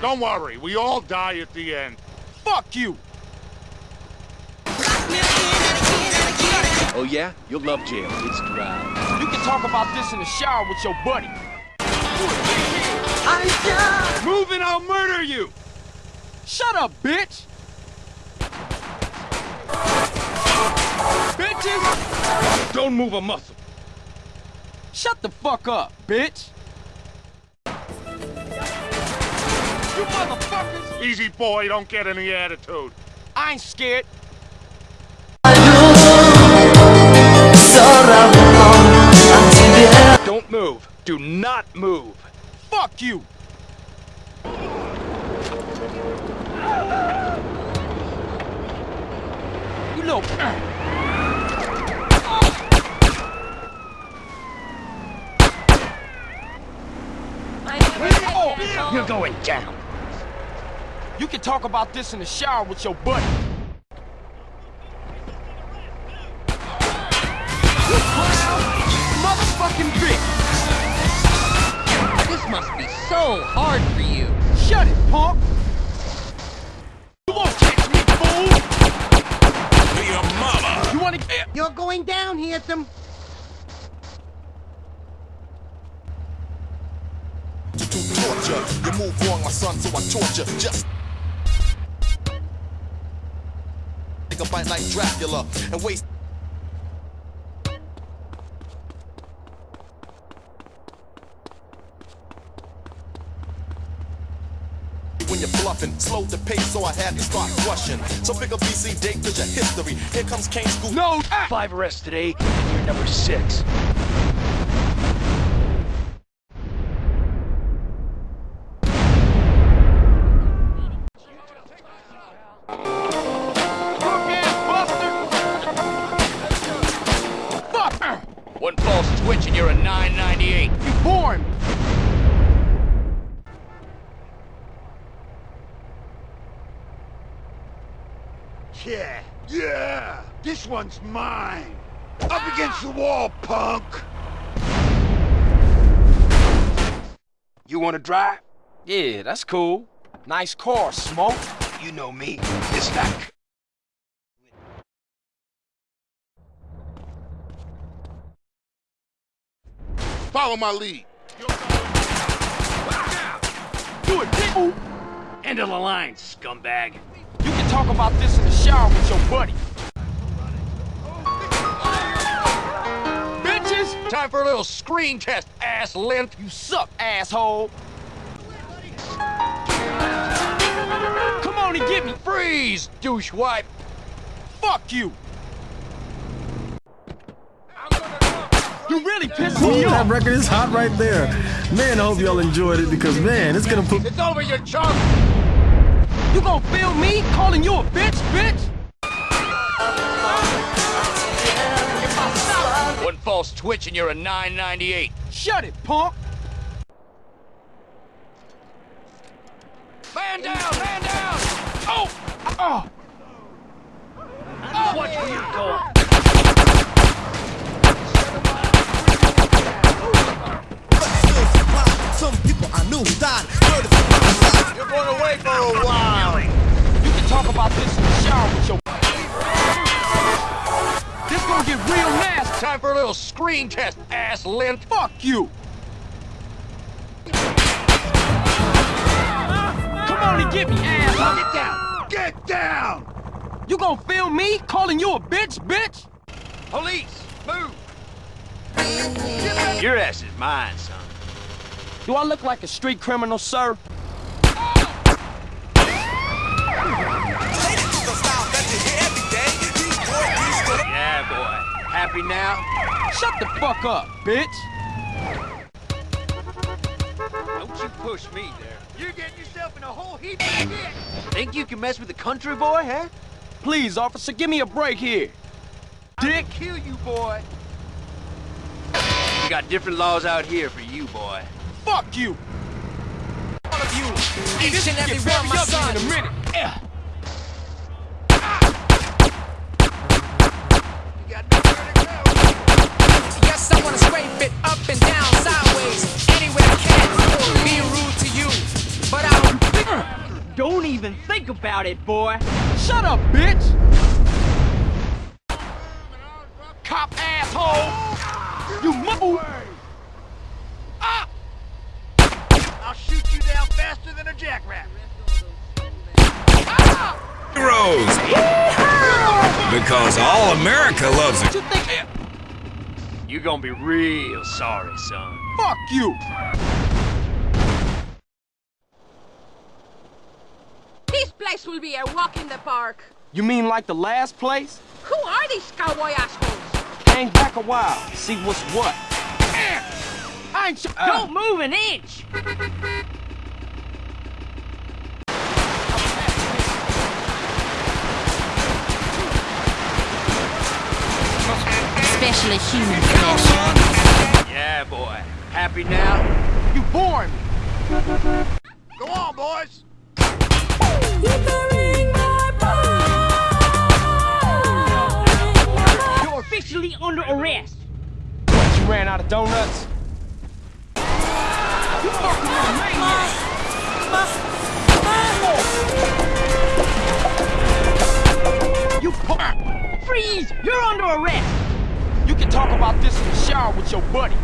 Don't worry, we all die at the end. Fuck you! Oh yeah? You'll love jail. It's dry. You can talk about this in the shower with your buddy. Move and I'll murder you! Shut up, bitch! Bitches! Don't move a muscle. Shut the fuck up, bitch! You motherfuckers! Easy boy, don't get any attitude. I ain't scared. Don't move. Do not move. Fuck you! You little... You're going down. You can talk about this in the shower with your buddy. Motherfucking bitch! This must be so hard for you. Shut it, punk! You won't catch me, fool! Your mama! You wanna get... You're going down, Handsome. to torture. You move wrong, my son, so I torture. Just take a bite like Dracula and waste. When you're bluffing, slow the pace, so I had to start rushing. So pick a BC date, cause your history. Here comes Kane School. No! Ah! Five arrests today, you're number six. Mine! Up against the wall, punk! You wanna drive? Yeah, that's cool. Nice car, Smoke. You know me. It's like... Follow my lead. Do it, people! End of the line, scumbag. You can talk about this in the shower with your buddy. Time for a little screen test, ass limp. You suck, asshole! Come on and get me! Freeze, douche wipe. Fuck you! You really pissed me That record is hot right there. Man, I hope y'all enjoyed it because, man, it's gonna put It's over, your chump. You gonna feel me calling you a bitch, bitch? False twitch and you're a 998. Shut it, punk! Man down, man down. Oh! Oh! oh Watch where you're going. Some people I knew died. Murdered for. You're going away for a while. You can talk about this in the shower with your... This gonna get real nasty! Time for a little screen test, ass limp. Fuck you! Come on and get me, asshole! Get down! Get down! You gonna film me calling you a bitch, bitch? Police, move. Your ass is mine, son. Do I look like a street criminal, sir? Happy now? Shut the fuck up, bitch! Don't you push me there. You're getting yourself in a whole heap of shit. Think you can mess with the country boy, huh? Please, officer, give me a break here. Dick! Kill you, boy. We got different laws out here for you, boy. Fuck you! All of you! Each This and will every get one, very my ugly son. in a minute. Yeah. Think about it, boy. Shut up, bitch! Cop asshole! You move! Ah! I'll shoot you down faster than a jackrabbit. Heroes! Because all America loves it. You think? You're gonna be real sorry, son. Fuck you! This place will be a walk in the park. You mean like the last place? Who are these cowboy assholes? Hang back a while, see what's what. I ain't sh- uh, Don't move an inch! Especially human flesh. Yeah, boy. Happy now? You boring me. Go on, boys. You're officially under arrest. You ran out of donuts? You fucking maniac! You po- Freeze! You're under arrest! You can talk about this in the shower with your buddy.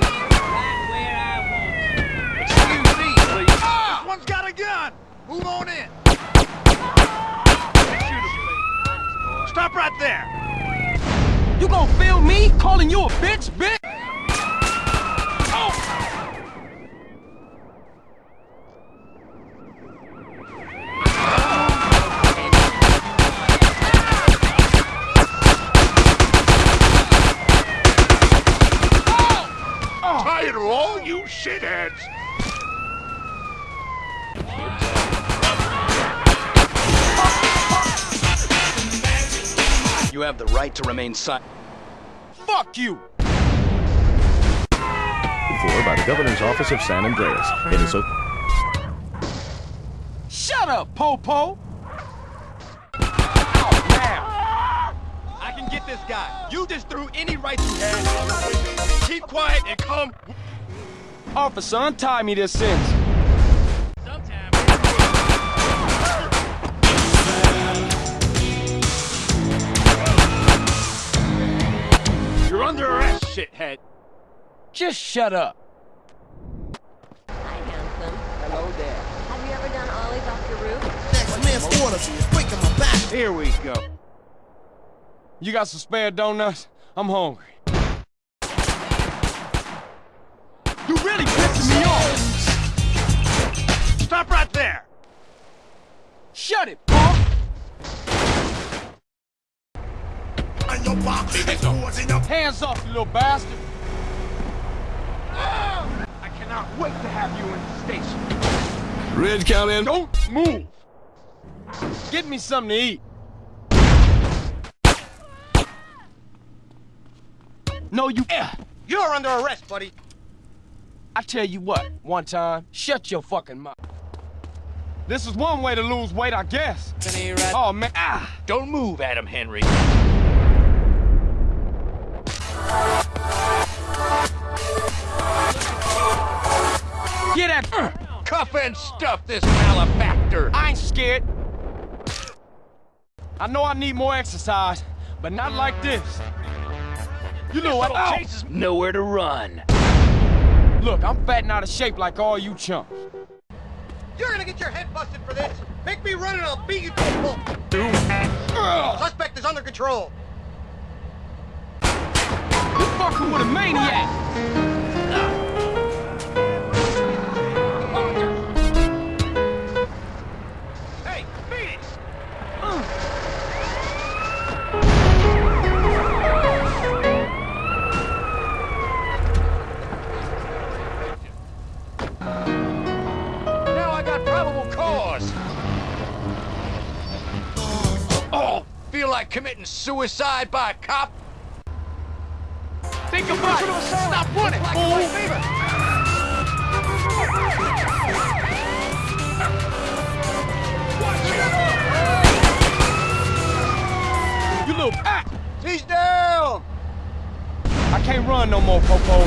Right where I Excuse me, please. This one's got a gun. Move on in. Shoot him, please. Stop right there. You gonna feel me calling you a bitch, bitch? Tired of all you shitheads! You have the right to remain silent. Fuck you! For by the governor's office of San Andreas. It is a Shut up, Popo! Out now! I can get this guy. You just threw any rights you had. Keep quiet and come. Officer, untie me this sentence. Shithead. Just shut up. Hi, handsome. Hello there. Have you ever done ollies off your roof? Next man's orders is breaking my back. Here we go. You got some spare donuts? I'm hungry. You really pissing me off! Stop right there. Shut it, punk! Hands off, you little bastard! I cannot wait to have you in the station. Red County and Don't move! Get me something to eat. No, you. You're under arrest, buddy. I tell you what, one time, shut your fucking mouth. This is one way to lose weight, I guess. Oh, man. Ah! Don't move, Adam Henry. Get uh, Cuff and stuff this malefactor. I ain't scared. I know I need more exercise, but not like this. You know what? Little Ow! Chase nowhere to run. Look, I'm fat and out of shape like all you chumps. You're gonna get your head busted for this. Make me run and I'll beat you to a pulp. Ugh, Suspect is under control. you fucking with a maniac. Committing suicide by a cop? Think about it. Stop running, fool. You little ah! He's down! I can't run no more, Popo.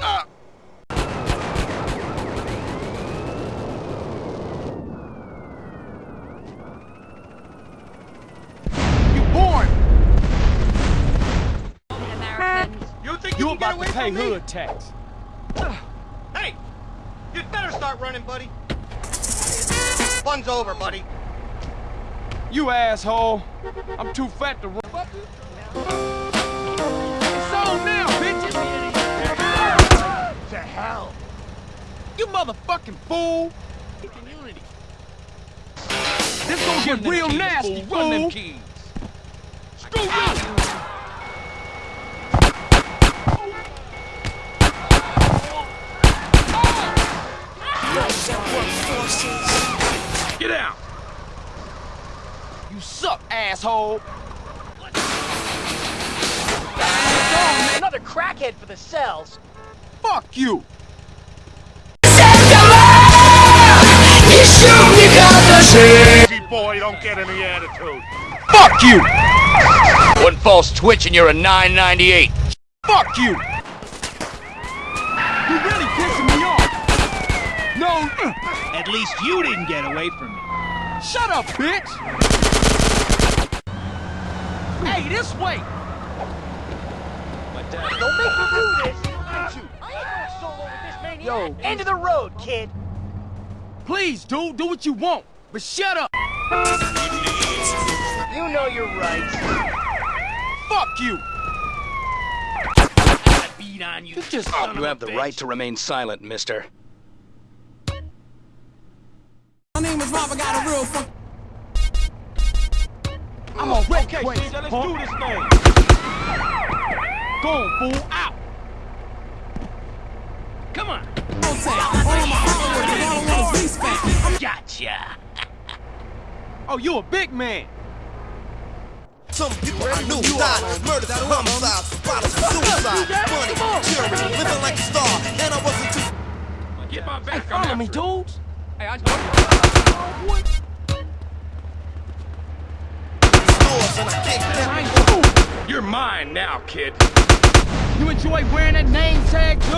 Ah. about away to pay from me? hood tax. Ah. Hey! You'd better start running, buddy. Fun's over, buddy. You asshole. I'm too fat to run. It's on now, bitches! To hell. You motherfucking fool! This gonna get real nasty, fool! Run them keys. Screw you! Get out! You suck, asshole! Another crackhead for the cells. Fuck you! Easy boy, don't get any attitude. Fuck you! One false twitch and you're a 998. Fuck you! You really pissing me off! No! At least you didn't get away from me. Shut up, bitch! Hey, this way! My dad don't make me do this. I ain't going solo with this maniac. Yo, end of the road, kid. Please, dude, do what you want, but shut up! You know you're right. Fuck you! Beat on you. You just You have the right to remain silent, mister. I'm a wreck okay, crazy, let's do this thing. Go on, fool, out! Come on. Gotcha. Oh, you a big man! Some people I knew died, murdered, homicide, violence, suicide, money, tyranny, living like a star, and I wasn't too. Get my back hey, follow me, dudes! Hey, I Stores and I kicked them. You're mine now, kid. You enjoy wearing that name tag, too?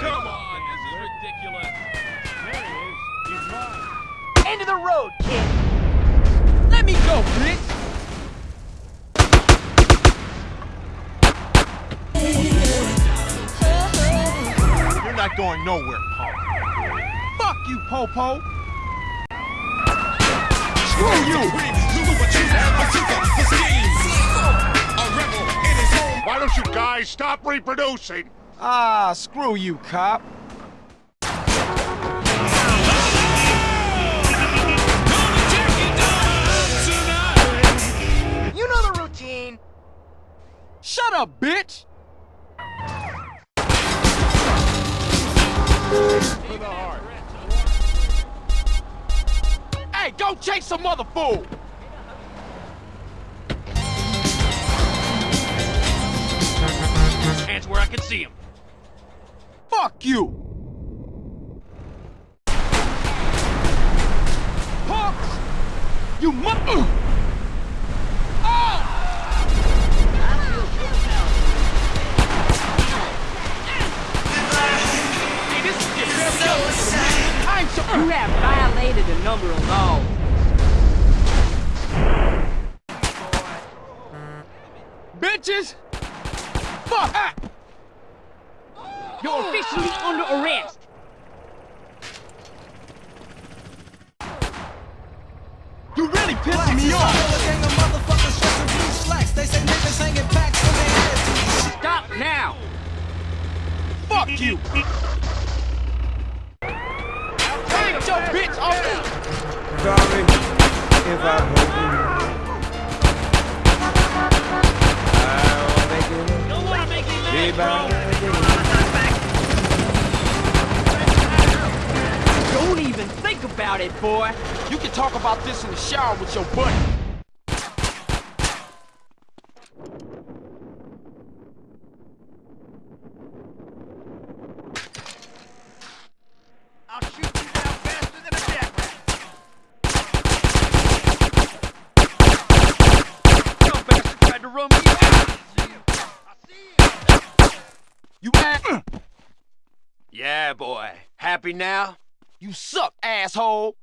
Come on, this is ridiculous. End of the road, kid. Let me go, bitch! Not going nowhere, punk. Fuck you, Popo! Screw you! Why don't you guys stop reproducing? Ah, screw you, cop. You know the routine. Shut up, bitch! Chase some other fool! Hands where I can see him. Fuck you! Punks! You mu- really pissing me off! Stop now. Fuck you! Take your bitch off! Sorry if I hurt you. I'll make it Don't wanna make me mad, bro. Don't even think about it, boy. You can talk about this in the shower with your buddy. I'll shoot you down faster than a jackrabbit. Some bastard tried to run me out. I see him. I see him. You ass. Yeah, boy. Happy now? You suck, asshole!